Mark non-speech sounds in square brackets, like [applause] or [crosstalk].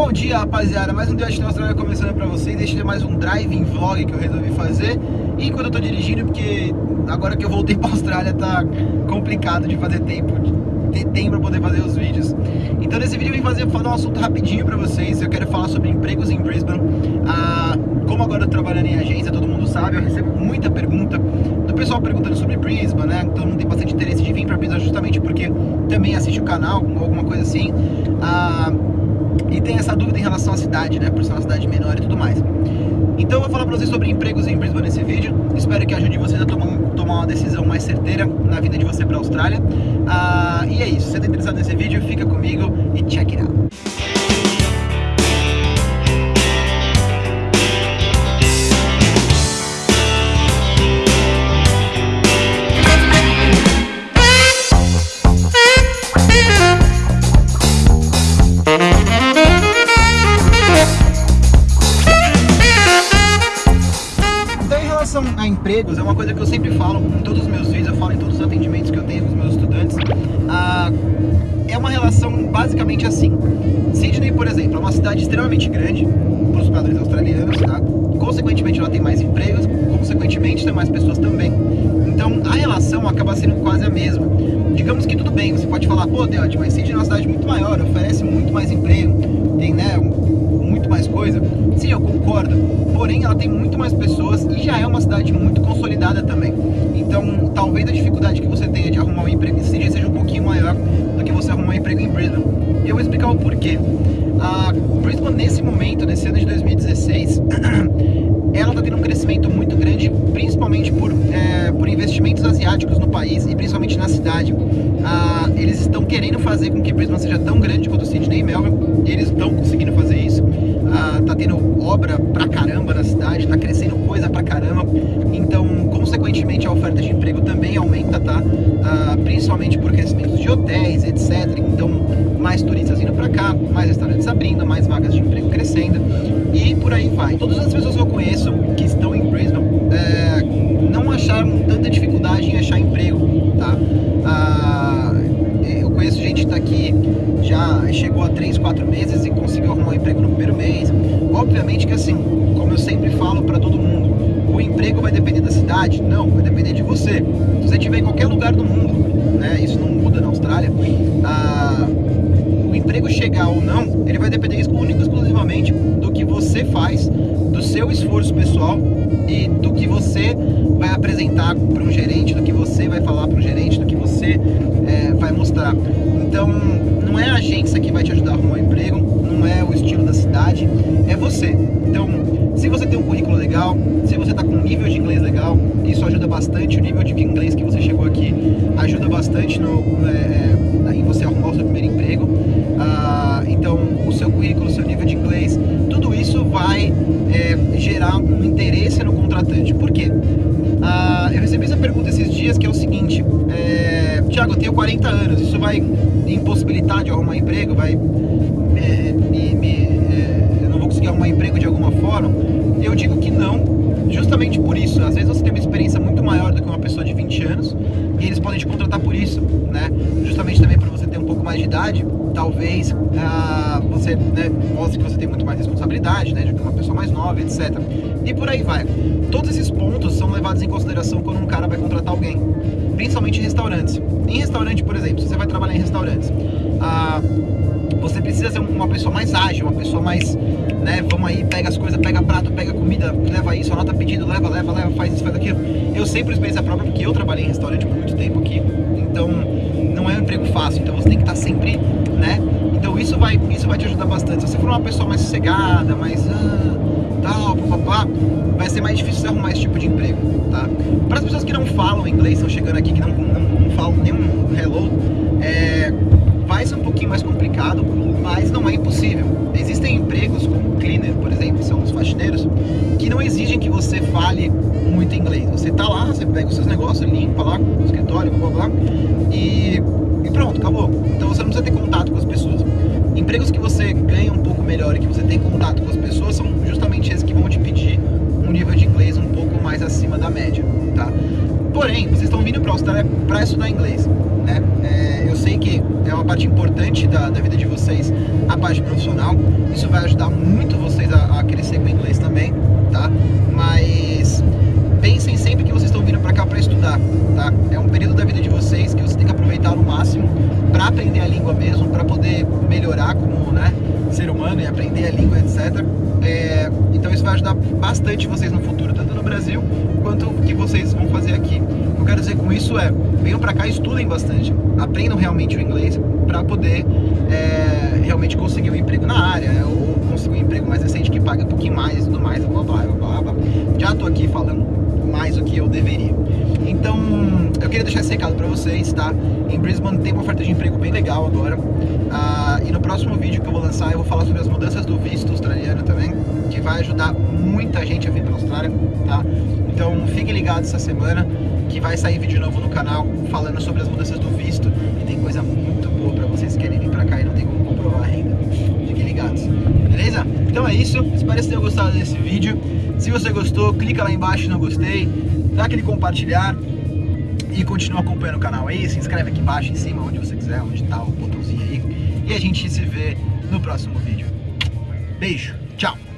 Bom dia, rapaziada. Mais um dia de Austrália começando pra vocês. Este é mais um driving vlog que eu resolvi fazer. E quando eu tô dirigindo, porque agora que eu voltei [laughs] pra Austrália tá complicado de fazer tempo, ter tempo pra poder fazer os vídeos. Então nesse vídeo eu vim fazer, falar um assunto rapidinho pra vocês. Eu quero falar sobre empregos em Brisbane. Ah, como agora eu trabalhando em agência, todo mundo sabe, eu recebo muita pergunta do pessoal perguntando sobre Brisbane, né? Todo mundo tem bastante interesse de vir pra Brisbane justamente porque também assiste o canal, alguma coisa assim. Ah, e tem essa dúvida em relação à cidade, né? Por ser uma cidade menor e tudo mais. Então eu vou falar pra vocês sobre empregos em Brisbane nesse vídeo. Espero que ajude vocês a tomar, tomar uma decisão mais certeira na vida de você pra Austrália. Ah, e é isso. Se você tá interessado nesse vídeo, fica comigo e check it out. Empregos, é uma coisa que eu sempre falo em todos os meus vídeos, eu falo em todos os atendimentos que eu tenho com os meus estudantes. Ah, é uma relação basicamente assim. Sydney, por exemplo, é uma cidade extremamente grande para os padrões australianos, tá? Consequentemente, ela tem mais empregos, consequentemente, tem mais pessoas também. Então, a relação acaba sendo quase a mesma. Digamos que tudo bem, você pode falar, pô, Deote, mas Sydney é uma cidade muito maior, oferece muito mais emprego, tem, né, muito mais coisa. Sim, eu concordo. Porém, ela tem muito mais pessoas e já é uma cidade muito consolidada também. Então, talvez a dificuldade que você tenha de arrumar um emprego em Sydney seja um pouquinho maior do que você arrumar um emprego em Brisbane. Eu vou explicar o porquê. A Brisbane, nesse momento, nesse ano de 2016, ela está tendo um crescimento muito grande, principalmente por, é, por investimentos asiáticos no país e principalmente na cidade. Ah, eles estão querendo fazer com que Brisbane seja tão grande quanto Sydney e Melbourne, e eles estão conseguindo fazer isso. Ah, tá tendo obra pra caramba na cidade, tá crescendo coisa pra caramba, então, consequentemente, a oferta de emprego também aumenta, tá? Ah, principalmente por crescimento de hotéis, etc. Então, mais turistas indo pra cá, mais restaurantes abrindo, mais vagas de emprego crescendo, e por aí vai. Todas as pessoas que eu conheço que estão em Brisbane é, não acharam tanta dificuldade em achar emprego, tá? Ah, eu conheço gente que tá aqui, chegou a 3, 4 meses e conseguiu arrumar um emprego no primeiro mês. Obviamente que assim, como eu sempre falo para todo mundo, o emprego vai depender da cidade? Não, vai depender de você. Se você estiver em qualquer lugar do mundo, né, isso não muda na Austrália, ah, o emprego chegar ou não, ele vai depender único exclusivamente do que você faz, do seu esforço pessoal e do que você vai apresentar para um gerente, do que você vai falar para um gerente, do que você é, vai mostrar. Então, não é a agência que vai te ajudar a arrumar um emprego, não é o estilo da cidade, é você. Então, se você tem um currículo legal, se você está com um nível de inglês legal, isso ajuda bastante, o nível de inglês que você chegou aqui ajuda bastante no, é, em você arrumar o seu primeiro emprego. Ah, então, o seu currículo, o seu nível de inglês, tudo isso vai é, gerar um interesse no contratante. Por quê? Ah, eu recebi essa pergunta esses dias que é o seguinte, é, Tiago, eu tenho 40 anos, isso vai impossibilitar de arrumar emprego, vai é, me, me, conseguir arrumar emprego de alguma forma? Eu digo que não, justamente por isso. Às vezes você tem uma experiência muito maior do que uma pessoa de 20 anos e eles podem te contratar por isso, né? Justamente também para você ter um pouco mais de idade, talvez ah, você né, mostre que você tem muito mais responsabilidade, né? De que uma pessoa mais nova, etc. E por aí vai. Todos esses pontos são levados em consideração quando um cara vai contratar alguém, principalmente em restaurantes. Em restaurante, por exemplo, se você vai trabalhar em restaurantes, ah, precisa ser uma pessoa mais ágil, uma pessoa mais, né, vamos aí, pega as coisas, pega prato, pega comida, leva isso, anota pedido, leva, leva, leva, faz isso, faz aquilo. Eu sempre experiência própria porque eu trabalhei em restaurante por muito tempo aqui, então não é um emprego fácil, então você tem que estar sempre, né, então isso vai, isso vai te ajudar bastante. Se você for uma pessoa mais sossegada, mais ah, tal, papapá, vai ser mais difícil você arrumar esse tipo de emprego, tá? Para as pessoas que não falam inglês, estão chegando aqui, que não, não, não falam nenhum hello, é, ser um pouquinho mais complicado, mas não é impossível. Existem empregos como cleaner, por exemplo, são os faxineiros, que não exigem que você fale muito inglês. Você tá lá, você pega os seus negócios, limpa lá no escritório, blá blá, e, e pronto, acabou. Então você não precisa ter contato com as pessoas. Empregos que você ganha um pouco melhor e que você tem contato com as pessoas são justamente esses que vão te pedir um nível de inglês um pouco mais acima da média, tá? Porém, vocês estão vindo para a Austrália para estudar inglês, né? É, eu sei que é uma parte importante da, da, vida de vocês, a parte profissional. Isso vai ajudar muito vocês a, a crescer com o inglês também, tá? Mas pensem sempre que vocês estão vindo para cá para estudar, tá? É um período da vida de vocês que vocês têm que aproveitar ao máximo para aprender a língua mesmo, para poder melhorar como né, ser humano e aprender a língua, etc. É, então isso vai ajudar bastante vocês no futuro, tanto no Brasil quanto o que vocês vão fazer aqui. O que eu quero dizer com isso é, venham para cá estudem bastante, aprendam realmente o inglês para poder é, realmente conseguir um emprego na área, ou conseguir um emprego mais decente que pague um pouquinho mais e tudo mais, blá blá blá blá. Já tô aqui falando mais do que eu deveria. Então, eu queria deixar esse recado para vocês, tá? Em Brisbane tem uma oferta de emprego bem legal agora. Ah, e no próximo vídeo que eu vou lançar, eu vou falar sobre as mudanças do visto australiano também, que vai ajudar muita gente a vir para a Austrália, tá? Então, fiquem ligados essa semana, que vai sair vídeo novo no canal falando sobre as mudanças do visto. E tem coisa muito boa para vocês que querem vir para cá e não tem como comprovar a renda. Fiquem ligados, beleza? Então é isso, espero que vocês tenham gostado desse vídeo. Se você gostou, clica lá embaixo no gostei, dá aquele compartilhar e continua acompanhando o canal aí, se inscreve aqui embaixo, em cima, onde você quiser, onde tá o botãozinho aí. E a gente se vê no próximo vídeo. Beijo, tchau!